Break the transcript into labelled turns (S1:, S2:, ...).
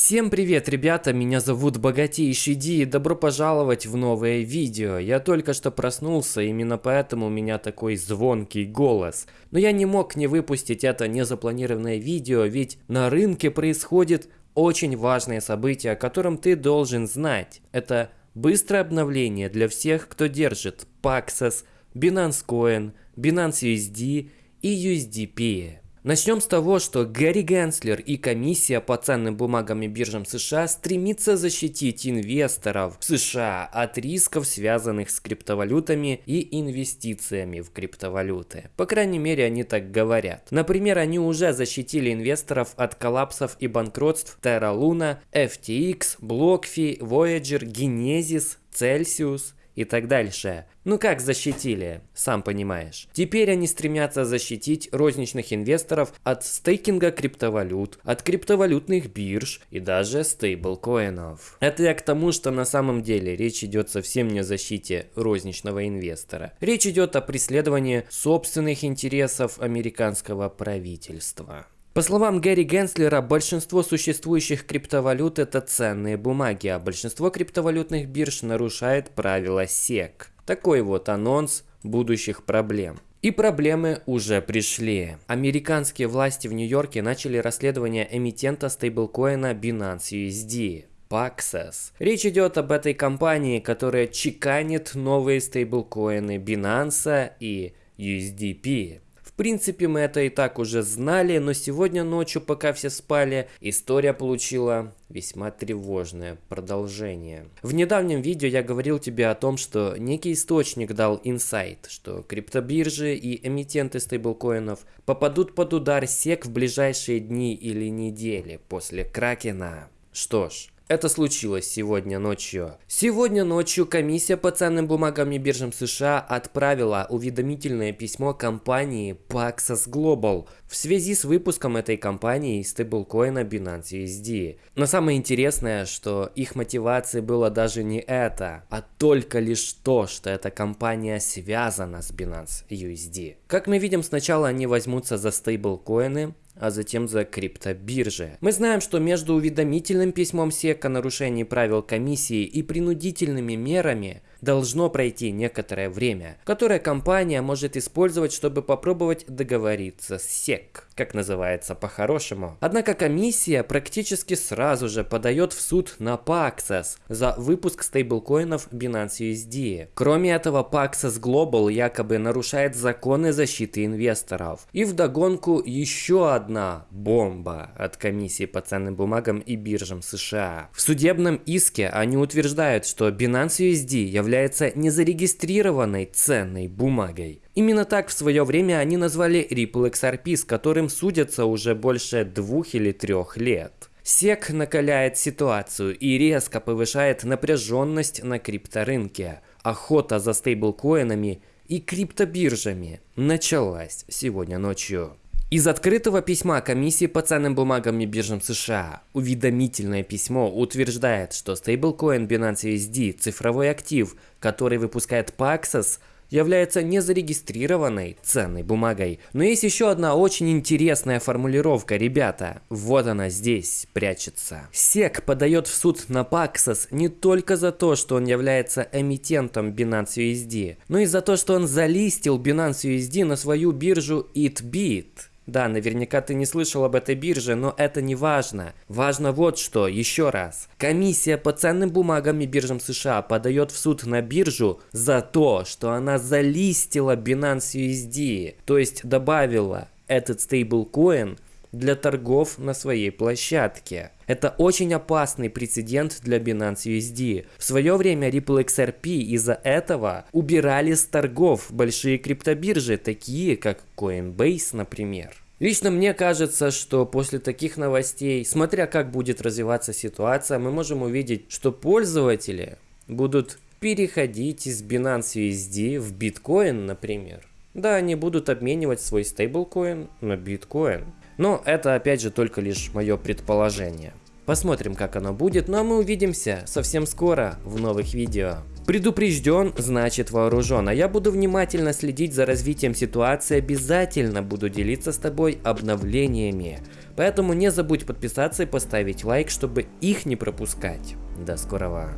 S1: Всем привет, ребята, меня зовут Богатейший Ди и добро пожаловать в новое видео. Я только что проснулся, именно поэтому у меня такой звонкий голос. Но я не мог не выпустить это незапланированное видео, ведь на рынке происходит очень важное событие, о котором ты должен знать. Это быстрое обновление для всех, кто держит Paxos, Binance Coin, Binance USD и USDP. Начнем с того, что Гэри Генслер и комиссия по ценным бумагам и биржам США стремится защитить инвесторов в США от рисков, связанных с криптовалютами и инвестициями в криптовалюты. По крайней мере, они так говорят. Например, они уже защитили инвесторов от коллапсов и банкротств Terra Luna, FTX, BlockFi, Voyager, Genesis, Celsius, и так дальше. Ну как защитили, сам понимаешь. Теперь они стремятся защитить розничных инвесторов от стейкинга криптовалют, от криптовалютных бирж и даже стейблкоинов. Это я к тому, что на самом деле речь идет совсем не о защите розничного инвестора. Речь идет о преследовании собственных интересов американского правительства. По словам Гэри Генслера, большинство существующих криптовалют это ценные бумаги, а большинство криптовалютных бирж нарушает правила SEC. Такой вот анонс будущих проблем. И проблемы уже пришли. Американские власти в Нью-Йорке начали расследование эмитента стейблкоина Binance USD. Paxos. Речь идет об этой компании, которая чеканит новые стейблкоины Binance и USDP принципе, мы это и так уже знали, но сегодня ночью, пока все спали, история получила весьма тревожное продолжение. В недавнем видео я говорил тебе о том, что некий источник дал инсайт, что криптобиржи и эмитенты стейблкоинов попадут под удар сек в ближайшие дни или недели после Кракена. Что ж, это случилось сегодня ночью. Сегодня ночью комиссия по ценным бумагам и биржам США отправила уведомительное письмо компании Paxos Global в связи с выпуском этой компании стейблкоина Binance USD. Но самое интересное, что их мотивацией было даже не это, а только лишь то, что эта компания связана с Binance USD. Как мы видим, сначала они возьмутся за стейблкоины, а затем за криптобиржи. Мы знаем, что между уведомительным письмом SEC о нарушении правил комиссии и принудительными мерами должно пройти некоторое время, которое компания может использовать, чтобы попробовать договориться с SEC, как называется по-хорошему. Однако комиссия практически сразу же подает в суд на Paxos за выпуск стейблкоинов Binance USD. Кроме этого, Paxos Global якобы нарушает законы защиты инвесторов. И вдогонку еще одна бомба от комиссии по ценным бумагам и биржам США. В судебном иске они утверждают, что Binance USD является незарегистрированной ценной бумагой. Именно так в свое время они назвали Ripple XRP, с которым судятся уже больше двух или трех лет. SEC накаляет ситуацию и резко повышает напряженность на крипторынке. Охота за стейблкоинами и криптобиржами началась сегодня ночью. Из открытого письма Комиссии по ценным бумагам и биржам США уведомительное письмо утверждает, что стейблкоин Binance USD, цифровой актив, который выпускает Paxos, является незарегистрированной ценной бумагой. Но есть еще одна очень интересная формулировка, ребята. Вот она здесь прячется. SEC подает в суд на Paxos не только за то, что он является эмитентом Binance USD, но и за то, что он залистил Binance USD на свою биржу EatBit. Да, наверняка ты не слышал об этой бирже, но это не важно. Важно вот что, еще раз. Комиссия по ценным бумагам и биржам США подает в суд на биржу за то, что она залистила Binance USD, то есть добавила этот стейблкоин для торгов на своей площадке. Это очень опасный прецедент для Binance USD. В свое время Ripple XRP из-за этого убирали с торгов большие криптобиржи, такие как Coinbase, например. Лично мне кажется, что после таких новостей, смотря как будет развиваться ситуация, мы можем увидеть, что пользователи будут переходить из Binance USD в биткоин, например. Да, они будут обменивать свой стейблкоин на биткоин. Но это опять же только лишь мое предположение. Посмотрим, как оно будет, ну а мы увидимся совсем скоро в новых видео. Предупрежден, значит вооружен, а я буду внимательно следить за развитием ситуации, обязательно буду делиться с тобой обновлениями. Поэтому не забудь подписаться и поставить лайк, чтобы их не пропускать. До скорого.